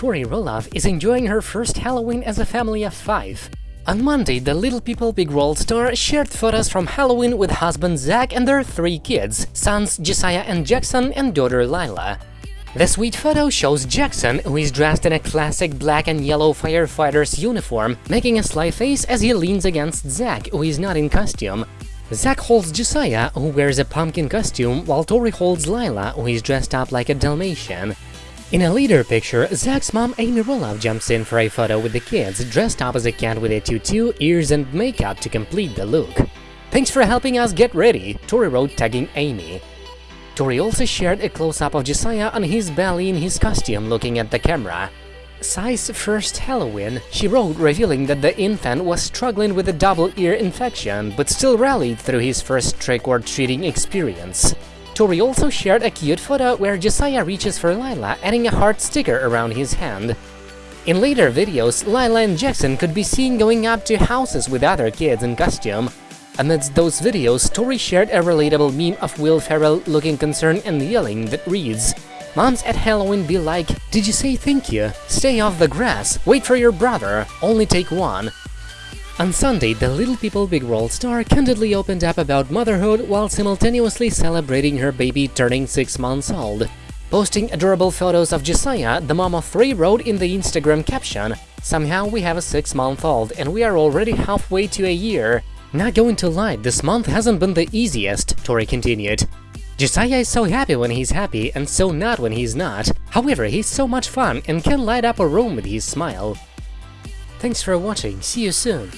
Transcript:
Tori Roloff is enjoying her first Halloween as a family of five. On Monday, the Little People Big World star shared photos from Halloween with husband Zach and their three kids, sons Josiah and Jackson and daughter Lila. The sweet photo shows Jackson, who is dressed in a classic black and yellow firefighter's uniform, making a sly face as he leans against Zach, who is not in costume. Zach holds Josiah, who wears a pumpkin costume, while Tori holds Lila, who is dressed up like a Dalmatian. In a later picture, Zach's mom Amy Roloff jumps in for a photo with the kids, dressed up as a cat with a tutu, ears and makeup to complete the look. Thanks for helping us get ready, Tori wrote tagging Amy. Tori also shared a close-up of Josiah on his belly in his costume looking at the camera. Sai's first Halloween, she wrote revealing that the infant was struggling with a double ear infection but still rallied through his first trick-or-treating experience. Tori also shared a cute photo where Josiah reaches for Lila, adding a heart sticker around his hand. In later videos, Lila and Jackson could be seen going up to houses with other kids in costume, Amidst those videos, Tori shared a relatable meme of Will Ferrell looking concerned and yelling that reads, Moms at Halloween be like, did you say thank you? Stay off the grass, wait for your brother, only take one. On Sunday, the Little People Big World star candidly opened up about motherhood while simultaneously celebrating her baby turning 6 months old. Posting adorable photos of Josiah, the mom of three wrote in the Instagram caption, Somehow we have a 6-month-old and we are already halfway to a year. Not going to lie, this month hasn't been the easiest, Tori continued. Josiah is so happy when he's happy and so not when he's not. However, he's so much fun and can light up a room with his smile. Thanks for watching, see you soon!